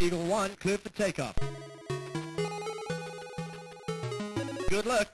Eagle 1, clear for takeoff. Good luck.